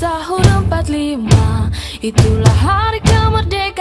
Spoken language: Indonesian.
Tahun 45 Itulah hari kemerdekaan.